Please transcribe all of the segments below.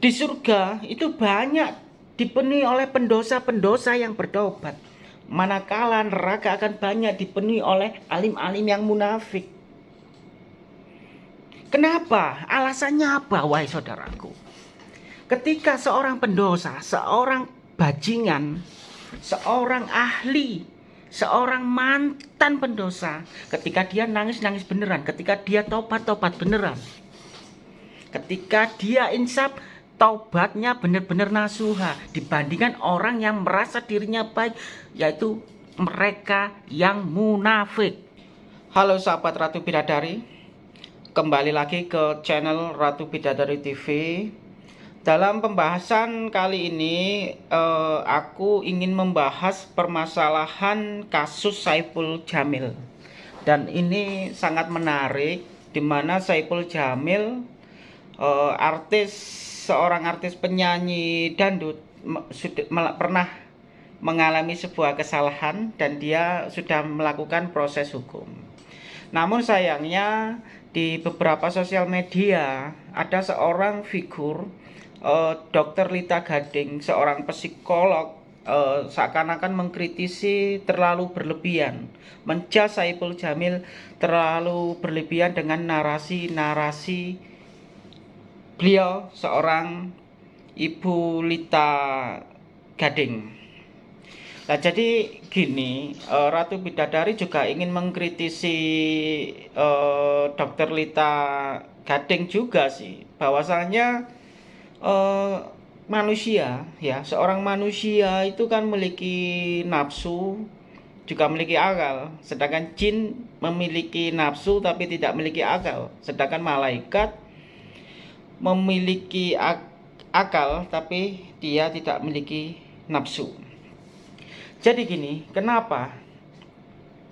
di surga itu banyak dipenuhi oleh pendosa-pendosa yang bertobat. Manakala neraka akan banyak dipenuhi oleh alim-alim yang munafik. Kenapa? Alasannya apa, wahai saudaraku? Ketika seorang pendosa, seorang bajingan, seorang ahli, seorang mantan pendosa, ketika dia nangis-nangis beneran, ketika dia tobat-tobat beneran, ketika dia insaf, taubatnya benar-benar nasuha dibandingkan orang yang merasa dirinya baik, yaitu mereka yang munafik. Halo sahabat Ratu Bidadari, kembali lagi ke channel Ratu Bidadari TV. Dalam pembahasan kali ini eh, aku ingin membahas permasalahan kasus Saiful Jamil dan ini sangat menarik di mana Saiful Jamil eh, artis seorang artis penyanyi dandut sudah pernah mengalami sebuah kesalahan dan dia sudah melakukan proses hukum. Namun sayangnya di beberapa sosial media ada seorang figur uh, Dokter Lita Gading, seorang psikolog, uh, seakan-akan mengkritisi terlalu berlebihan, menjas Saiful Jamil terlalu berlebihan dengan narasi-narasi beliau seorang Ibu Lita Gading. Nah, jadi gini, uh, Ratu Bidadari juga ingin mengkritisi uh, Dokter Lita Gading juga sih, bahwasanya uh, manusia ya seorang manusia itu kan memiliki nafsu juga memiliki akal. Sedangkan jin memiliki nafsu tapi tidak memiliki akal. Sedangkan malaikat memiliki ak akal tapi dia tidak memiliki nafsu jadi gini kenapa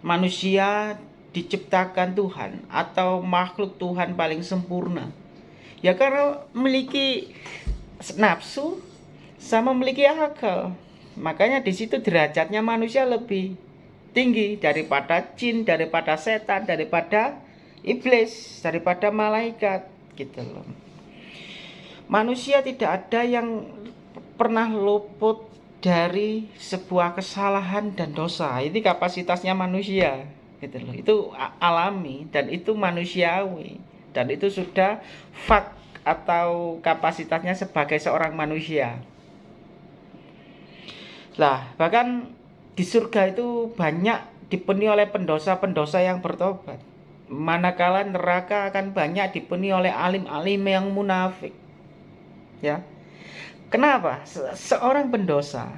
manusia diciptakan Tuhan atau makhluk Tuhan paling sempurna Ya karena memiliki nafsu sama memiliki akal. Makanya di situ derajatnya manusia lebih tinggi daripada jin, daripada setan, daripada iblis, daripada malaikat gitu loh. Manusia tidak ada yang pernah luput dari sebuah kesalahan dan dosa. Ini kapasitasnya manusia gitu loh. Itu alami dan itu manusiawi dan itu sudah fak atau kapasitasnya sebagai seorang manusia. Lah, bahkan di surga itu banyak dipenuhi oleh pendosa-pendosa yang bertobat. Manakala neraka akan banyak dipenuhi oleh alim-alim yang munafik. Ya. Kenapa? Se seorang pendosa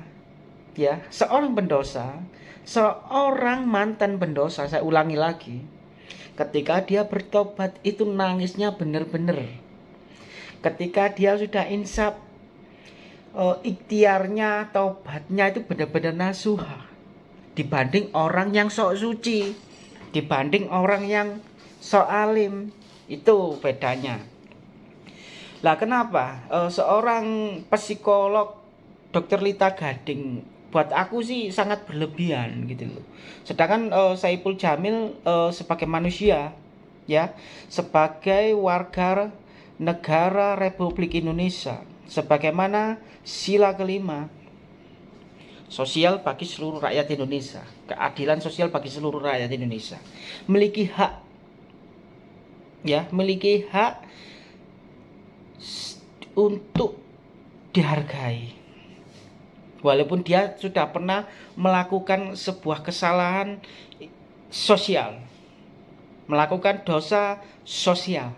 ya, seorang pendosa, seorang mantan pendosa, saya ulangi lagi, ketika dia bertobat itu nangisnya benar-benar ketika dia sudah insaf uh, ikhtiarnya taubatnya itu benar-benar nasuha dibanding orang yang sok suci dibanding orang yang sok alim itu bedanya lah kenapa uh, seorang psikolog dokter Lita Gading buat aku sih sangat berlebihan gitu loh. Sedangkan uh, Saiful Jamil uh, sebagai manusia ya, sebagai warga negara Republik Indonesia sebagaimana sila kelima sosial bagi seluruh rakyat Indonesia, keadilan sosial bagi seluruh rakyat Indonesia. Memiliki hak ya, memiliki hak untuk dihargai walaupun dia sudah pernah melakukan sebuah kesalahan sosial melakukan dosa sosial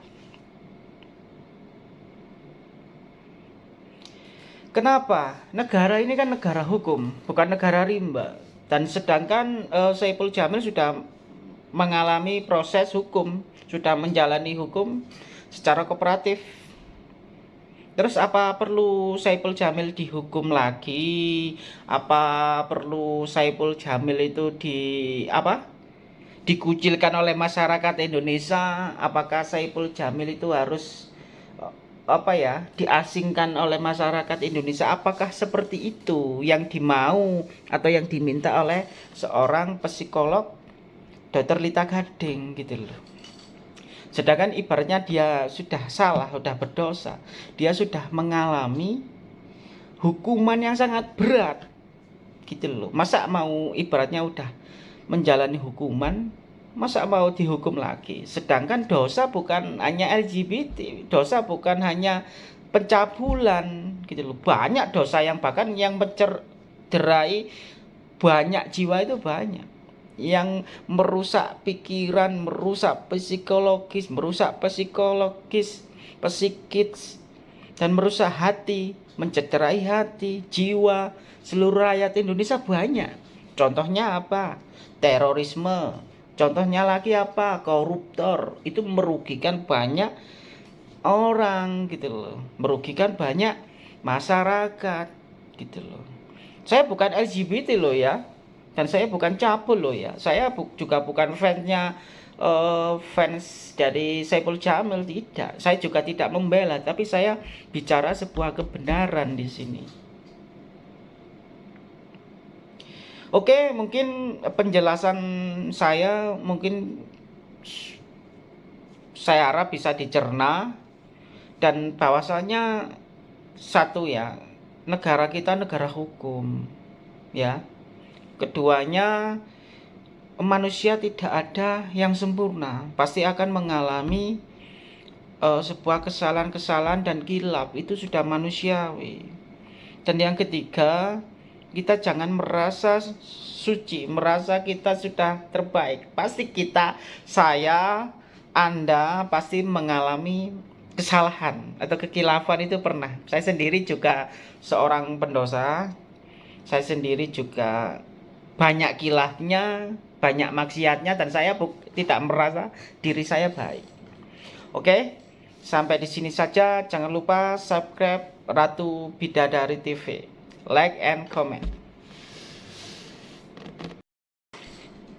Kenapa? Negara ini kan negara hukum, bukan negara rimba. Dan sedangkan uh, Saiful Jamil sudah mengalami proses hukum, sudah menjalani hukum secara kooperatif Terus apa perlu Saiful Jamil dihukum lagi? Apa perlu Saiful Jamil itu di apa? Dikucilkan oleh masyarakat Indonesia? Apakah Saiful Jamil itu harus apa ya diasingkan oleh masyarakat Indonesia apakah seperti itu yang dimau atau yang diminta oleh seorang psikolog Dr. Lita Gading gitu loh Sedangkan ibaratnya dia sudah salah, sudah berdosa, dia sudah mengalami hukuman yang sangat berat. Gitu loh. Masa mau ibaratnya udah menjalani hukuman, masa mau dihukum lagi? Sedangkan dosa bukan hanya LGBT, dosa bukan hanya pencabulan gitu loh. Banyak dosa yang bahkan yang mencerai banyak jiwa itu banyak yang merusak pikiran, merusak psikologis, merusak psikologis, psikis, dan merusak hati, mencederai hati, jiwa, seluruh rakyat Indonesia banyak. Contohnya apa? Terorisme. Contohnya lagi apa? Koruptor. Itu merugikan banyak orang gitu loh. Merugikan banyak masyarakat gitu loh. Saya bukan LGBT loh ya dan saya bukan cabul loh ya. Saya bu juga bukan fansnya uh, fans dari Saiful Jamil tidak. Saya juga tidak membela tapi saya bicara sebuah kebenaran di sini. Oke mungkin penjelasan saya mungkin saya harap bisa dicerna. Dan bahwasanya satu ya negara kita negara hukum ya keduanya manusia tidak ada yang sempurna. Pasti akan mengalami uh, sebuah kesalahan-kesalahan dan kilap. Itu sudah manusiawi dan yang ketiga kita jangan merasa suci merasa kita sudah terbaik. Pasti kita saya anda pasti mengalami kesalahan atau kekilafan itu pernah. Saya sendiri juga seorang pendosa. Saya sendiri juga banyak kilahnya, banyak maksiatnya dan saya tidak merasa diri saya baik. Oke, sampai di sini saja. Jangan lupa subscribe Ratu Bidadari TV, like and comment.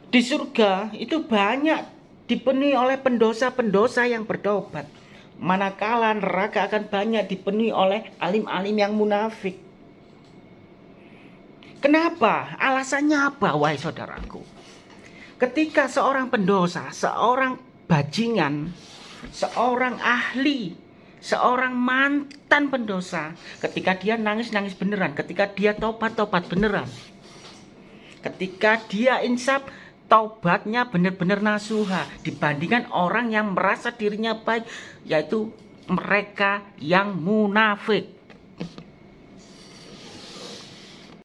Di surga itu banyak dipenuhi oleh pendosa-pendosa yang bertobat. Manakala neraka akan banyak dipenuhi oleh alim-alim yang munafik. Kenapa? Alasannya apa, wahai saudaraku? Ketika seorang pendosa, seorang bajingan, seorang ahli, seorang mantan pendosa, ketika dia nangis-nangis beneran, ketika dia tobat-tobat beneran, ketika dia insaf, taubatnya benar-benar nasuha dibandingkan orang yang merasa dirinya baik, yaitu mereka yang munafik.